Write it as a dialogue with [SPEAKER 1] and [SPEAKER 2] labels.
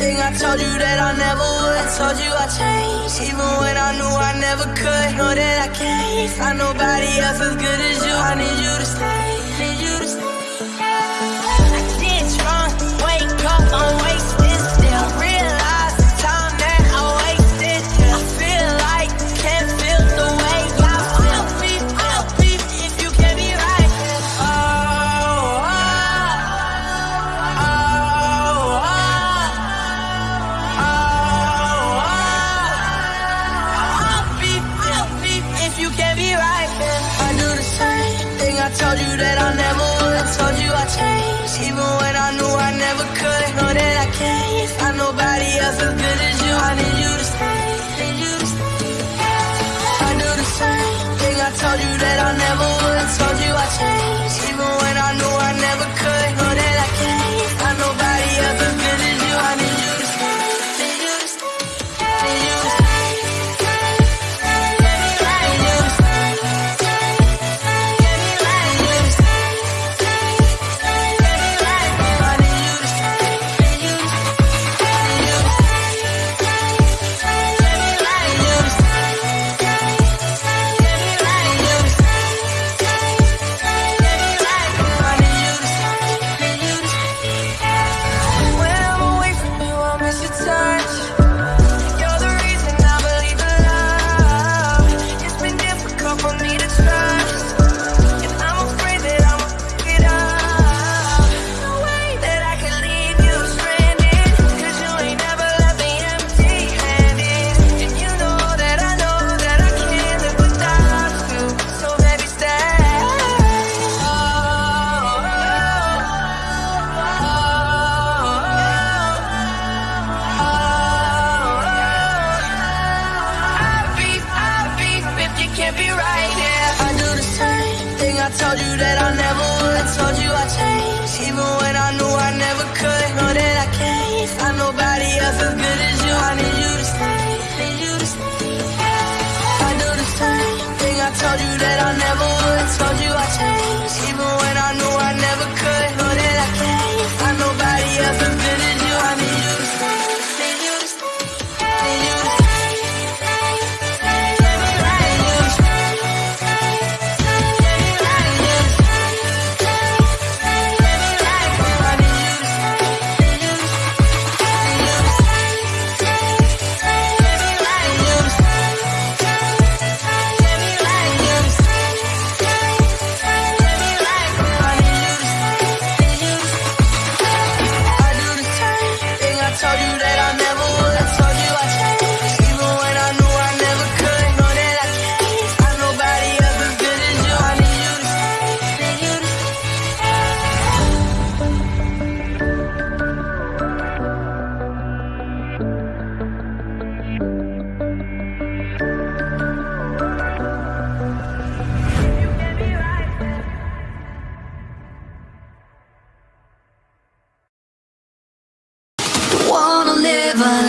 [SPEAKER 1] I told you that I never would. I told you I changed, even when I knew I never could. Know that I can't find nobody else as good as you. I need you. that I never would. told you I changed Even when I knew I never could Know that I can't find nobody else as good as you told you that I never never